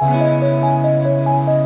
よし!